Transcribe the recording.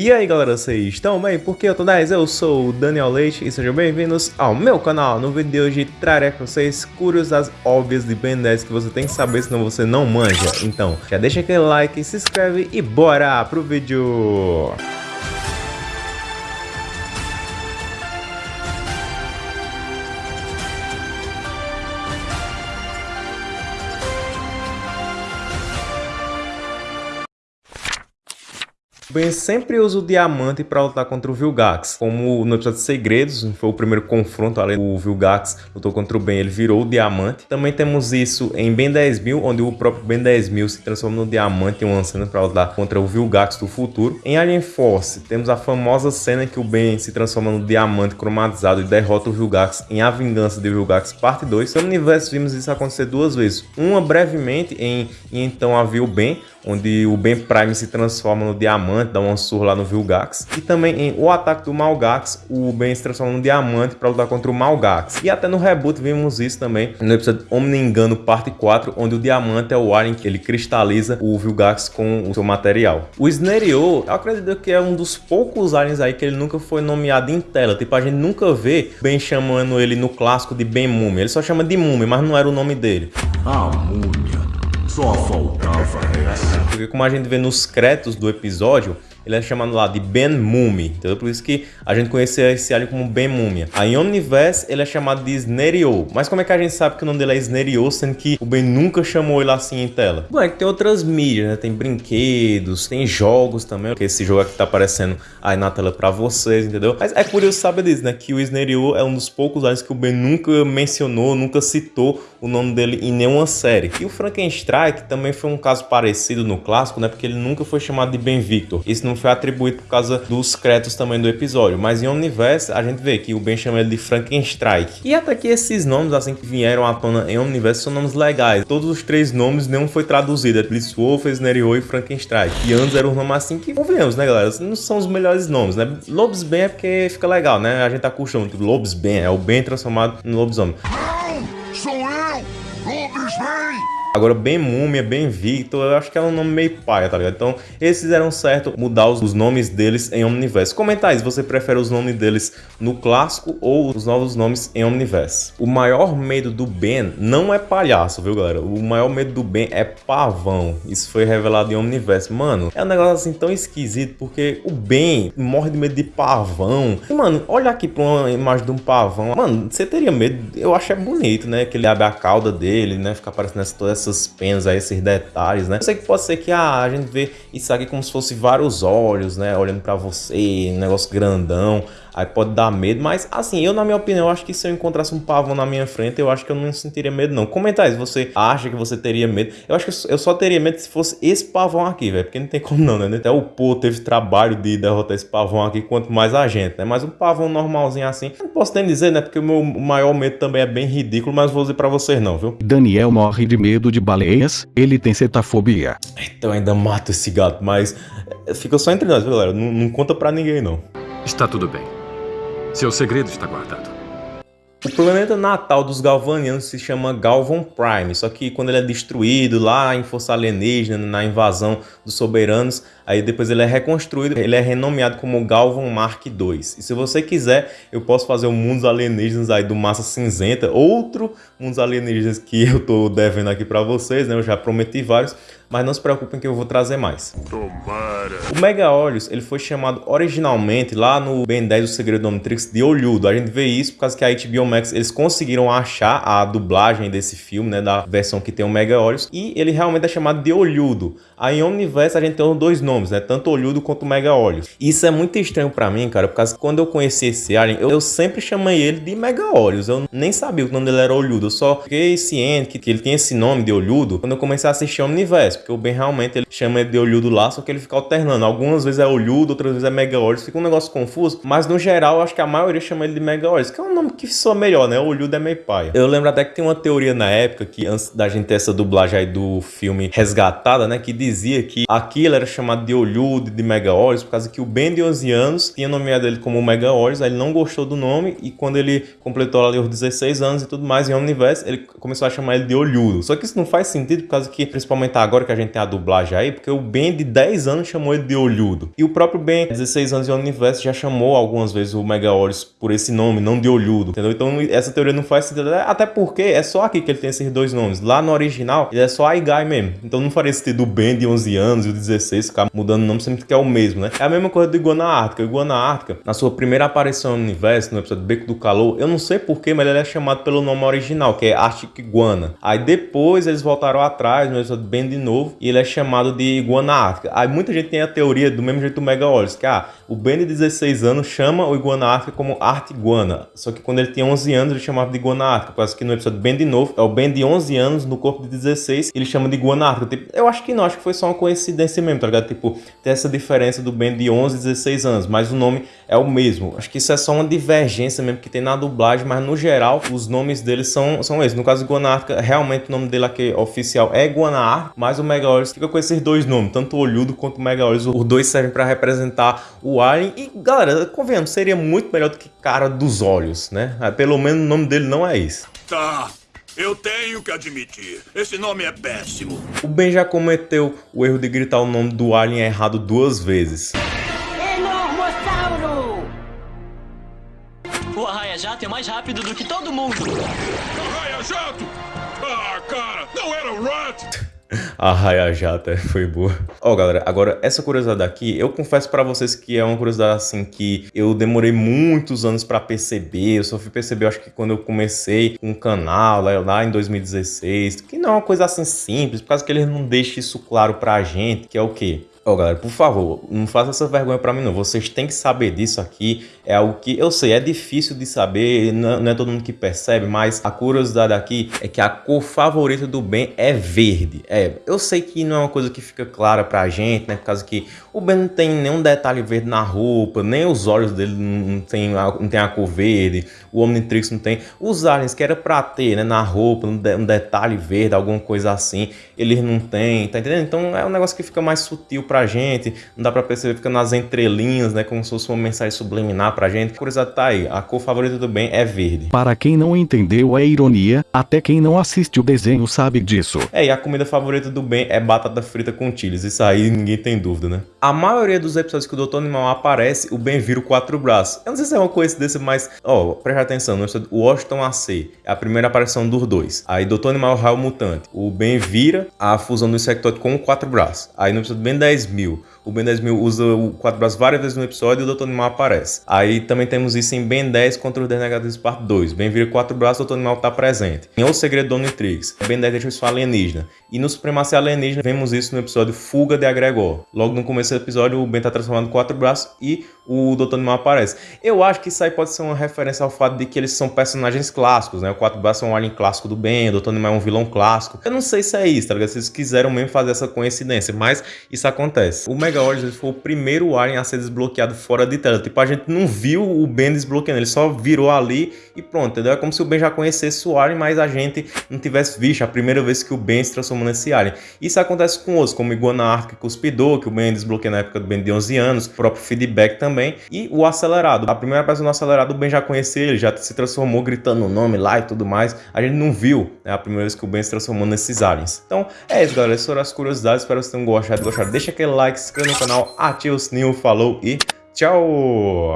E aí galera, vocês estão bem? Porque eu tô 10, eu sou o Daniel Leite e sejam bem-vindos ao meu canal. No vídeo de hoje trarei pra vocês curiosidades óbvias de Ben 10 que você tem que saber senão você não manja. Então, já deixa aquele like, se inscreve e bora pro vídeo! Ben sempre usa o diamante para lutar contra o Vilgax. Como no episódio de Segredos, foi o primeiro confronto ali, o Vilgax lutou contra o Ben, ele virou o diamante. Também temos isso em Ben 10.000, onde o próprio Ben 10.000 se transforma no diamante em uma cena para lutar contra o Vilgax do futuro. Em Alien Force, temos a famosa cena que o Ben se transforma no diamante cromatizado e derrota o Vilgax em A Vingança de Vilgax Parte 2. No universo vimos isso acontecer duas vezes. Uma brevemente em Então Havia o Ben, onde o Ben Prime se transforma no diamante, dá uma surra lá no Vilgax. E também em O Ataque do Malgax, o Ben se transforma no diamante para lutar contra o Malgax. E até no reboot vimos isso também no episódio Omni Engano parte 4, onde o diamante é o alien que ele cristaliza o Vilgax com o seu material. O Snario, eu acredito que é um dos poucos aliens aí que ele nunca foi nomeado em tela. Tipo, a gente nunca vê Ben chamando ele no clássico de Ben Múmia. Ele só chama de Múmia, mas não era o nome dele. Ah, Múmia. Só faltava essa. Porque como a gente vê nos créditos do episódio, ele é chamado lá de Ben Mummy, entendeu? Por isso que a gente conhecia esse alien como Ben Múmia. Aí em Omniverse ele é chamado de Snerio. Mas como é que a gente sabe que o nome dele é Snerio, sendo que o Ben nunca chamou ele assim em tela? Bom, é que tem outras mídias, né? Tem brinquedos, tem jogos também, que esse jogo aqui tá aparecendo aí na tela pra vocês, entendeu? Mas é curioso saber disso, né? Que o Snerio é um dos poucos aliens que o Ben nunca mencionou, nunca citou o nome dele em nenhuma série. E o Frankenstein também foi um caso parecido no clássico, né? Porque ele nunca foi chamado de Ben Victor. Isso não foi atribuído por causa dos créditos também do episódio. Mas em Omniverse, a gente vê que o Ben chama ele de Frankenstein. E até que esses nomes, assim, que vieram à tona em Omniverse, são nomes legais. Todos os três nomes, nenhum foi traduzido. É Blitzwolf, Snerio e Frankenstein. E antes eram os nomes assim que, convenhamos, né, galera? Não são os melhores nomes, né? Lobos Ben é porque fica legal, né? A gente tá acostumado. Lobos Ben é o Ben transformado no lobisomem. Não! Sou eu! Lobos Bem! Agora, bem Múmia, bem Victor, eu acho que é um nome meio paia, tá ligado? Então, eles fizeram certo mudar os, os nomes deles em Omniverse. Comenta aí se você prefere os nomes deles no clássico ou os novos nomes em Omniverse. O maior medo do Ben não é palhaço, viu, galera? O maior medo do Ben é pavão. Isso foi revelado em Omniverse. Mano, é um negócio assim tão esquisito, porque o Ben morre de medo de pavão. E, mano, olha aqui pra uma imagem de um pavão. Mano, você teria medo? Eu acho é bonito, né? Que ele abre a cauda dele, né? Fica aparecendo toda essa essas penas aí, esses detalhes, né? Eu sei que pode ser que ah, a gente vê isso aqui como se fosse vários olhos, né? Olhando para você, um negócio grandão aí pode dar medo, mas assim, eu na minha opinião, acho que se eu encontrasse um pavão na minha frente, eu acho que eu não sentiria medo não. Comenta aí se você acha que você teria medo. Eu acho que eu só teria medo se fosse esse pavão aqui, velho, porque não tem como não, né? Até o Pô teve trabalho de derrotar esse pavão aqui, quanto mais a gente, né? Mas um pavão normalzinho assim, não posso nem dizer, né? Porque o meu maior medo também é bem ridículo, mas vou dizer pra vocês não, viu? Daniel morre de medo de baleias, ele tem cetafobia. Então ainda mato esse gato, mas eh, fica só entre nós, viu, galera? Não, não conta pra ninguém, não. Está tudo bem. Seu segredo está guardado. O planeta natal dos Galvanianos se chama Galvan Prime, só que quando ele é destruído lá em Força Alienígena, na invasão dos Soberanos, aí depois ele é reconstruído, ele é renomeado como Galvan Mark II. E se você quiser, eu posso fazer o Mundos Alienígenas aí do Massa Cinzenta, outro Mundos Alienígenas que eu tô devendo aqui para vocês, né? Eu já prometi vários, mas não se preocupem que eu vou trazer mais. Tomara. O Mega Olhos, ele foi chamado originalmente lá no Ben 10 do Segredo do Omnitrix de Olhudo. A gente vê isso por causa que a HBO Max, eles conseguiram achar a dublagem desse filme, né, da versão que tem o Mega Olhos, e ele realmente é chamado de Olhudo. Aí em Omniverse a gente tem os dois nomes, né, tanto Olhudo quanto Mega Olhos. Isso é muito estranho para mim, cara, por causa que quando eu conheci esse alien, eu, eu, sempre chamei ele de Mega Olhos. Eu nem sabia que o nome dele era Olhudo, eu só fiquei ciente que, que ele tinha esse nome de Olhudo quando eu comecei a assistir Omniverse, porque o Ben realmente ele chama ele de Olhudo lá, só que ele fica alternando. Algumas vezes é Olhudo, outras vezes é Mega Olhos, fica um negócio confuso, mas no geral eu acho que a maioria chama ele de Mega Olhos, que é um nome que soa melhor, né? Olhudo é meio paia. Eu lembro até que tem uma teoria na época que antes da gente ter essa dublagem aí do filme Resgatada, né, que dizia que aquilo era chamado de Olhudo, de Mega Olhos, por causa que o Ben de 11 anos tinha nomeado ele como Mega Olhos, aí ele não gostou do nome e quando ele completou ali os 16 anos e tudo mais em Omniverse, ele começou a chamar ele de Olhudo. Só que isso não faz sentido por causa que, principalmente agora que a gente tem a dublagem aí, porque o Ben de 10 anos chamou ele de Olhudo. E o próprio Ben, 16 anos de universo, já chamou algumas vezes o Megaoris por esse nome, não de Olhudo, entendeu? Então essa teoria não faz sentido, até porque é só aqui que ele tem esses dois nomes. Lá no original, ele é só Aigai mesmo. Então não faria sentido o Ben de 11 anos e o 16 ficar mudando o nome sempre que é o mesmo, né? É a mesma coisa do Iguana Ártica. Iguana Ártica, na sua primeira aparição no universo, no episódio Beco do Calor, eu não sei porquê, mas ele é chamado pelo nome original, que é Arctic Iguana. Aí depois eles voltaram atrás, no episódio Ben de novo, e ele é chamado de Iguana Ártica. Aí muita gente tem a teoria do mesmo jeito do Mega Olhos, que ah, o Ben de 16 anos chama o Iguana Ártica como Arte Iguana. Só que quando ele tinha 11 anos, ele chamava de Iguana Ártica. Quase que no episódio Ben de novo, é o Ben de 11 anos no corpo de 16, ele chama de Iguana Ártica. Tipo, eu acho que não, acho que foi só uma coincidência mesmo, tá ligado? Tipo, tem essa diferença do Ben de 11 e 16 anos, mas o nome é o mesmo. Acho que isso é só uma divergência mesmo que tem na dublagem, mas no geral, os nomes deles são, são esses. No caso de Iguana Ártica, realmente o nome dele aqui oficial é Iguana Ártica, mas o Mega Olhos fica com esses dois nomes, tanto o Olhudo quanto o Mega Olhos. Os dois servem para representar o Alien. E, galera, convenhamos, seria muito melhor do que Cara dos Olhos, né? Pelo menos o nome dele não é esse. Tá, eu tenho que admitir, esse nome é péssimo. O Ben já cometeu o erro de gritar o nome do Alien errado duas vezes. Enormossauro! O arraia-jato é mais rápido do que todo mundo. Arraia Jato! Ah, cara, não era o Rat! A Raia Jata foi boa. Ó, oh, galera, agora essa curiosidade aqui, eu confesso para vocês que é uma curiosidade assim que eu demorei muitos anos para perceber. Eu só fui perceber, acho que quando eu comecei um canal lá, lá em 2016, que não é uma coisa assim simples, por causa que eles não deixam isso claro pra gente, que é o quê? Ó, oh, galera, por favor, não faça essa vergonha para mim não. Vocês têm que saber disso aqui. É algo que eu sei, é difícil de saber, não, é todo mundo que percebe, mas a curiosidade aqui é que a cor favorita do Ben é verde. É, eu sei que não é uma coisa que fica clara pra gente, né? Por causa que o Ben não tem nenhum detalhe verde na roupa, nem os olhos dele não tem, não tem a cor verde, o Omnitrix não tem. Os aliens que era pra ter, né, na roupa, um, um detalhe verde, alguma coisa assim, eles não têm, tá entendendo? Então é um negócio que fica mais sutil pra gente, não dá pra perceber, fica nas entrelinhas, né? Como se fosse uma mensagem subliminar pra gente. A curiosidade tá aí, a cor favorita do Ben é verde. Para quem não entendeu a ironia, até quem não assiste o desenho sabe disso. É, e a comida favorita do Ben é batata frita com chiles, isso aí ninguém tem dúvida, né? A maioria dos episódios que o Doutor Animal aparece, o Ben vira o quatro braços. Eu não sei se é uma coincidência, mas, ó, presta atenção, no episódio Washington AC, é a primeira aparição dos dois. Aí Doutor Animal Raio Mutante, o Ben vira a fusão do Insectoide com o quatro braços. Aí no episódio Ben 10 mil, o Ben 10 mil usa o quatro braços várias vezes no episódio e o Dr. Animal aparece. Aí também temos isso em Ben 10 contra os Denegados parte 2. Ben vira quatro braços, o Dr. Animal está presente. Em O Segredo do Omnitrix, Ben 10 deixa isso alienígena. E no Supremacia Alienígena, vemos isso no episódio Fuga de Agregor. Logo no começo do episódio, o Ben está transformado em quatro braços e o Dr. Animal aparece. Eu acho que isso aí pode ser uma referência ao fato de que eles são personagens clássicos, né? O Quatro Braços é um alien clássico do Ben, o Dr. Animal é um vilão clássico. Eu não sei se é isso, tá ligado? Se eles quiseram mesmo fazer essa coincidência, mas isso acontece. O Mega Origins foi o primeiro alien a ser desbloqueado fora de tela. Tipo, a gente não viu o Ben desbloqueando, ele só virou ali e pronto, entendeu? É como se o Ben já conhecesse o alien, mas a gente não tivesse visto a primeira vez que o Ben se transformou nesse alien. Isso acontece com outros, como Iguana Arca e Cuspidor, que o Ben desbloqueou na época do Ben de 11 anos, o próprio Feedback também, e o Acelerado. A primeira pessoa no Acelerado, o Ben já conhecia ele, já se transformou gritando o nome lá e tudo mais. A gente não viu né, a primeira vez que o Ben se transformou nesses aliens. Então, é isso, galera. Essas foram as curiosidades. Espero que vocês tenham gostado. Deixa aquele like, se inscreva no canal, ativa o sininho, falou e tchau!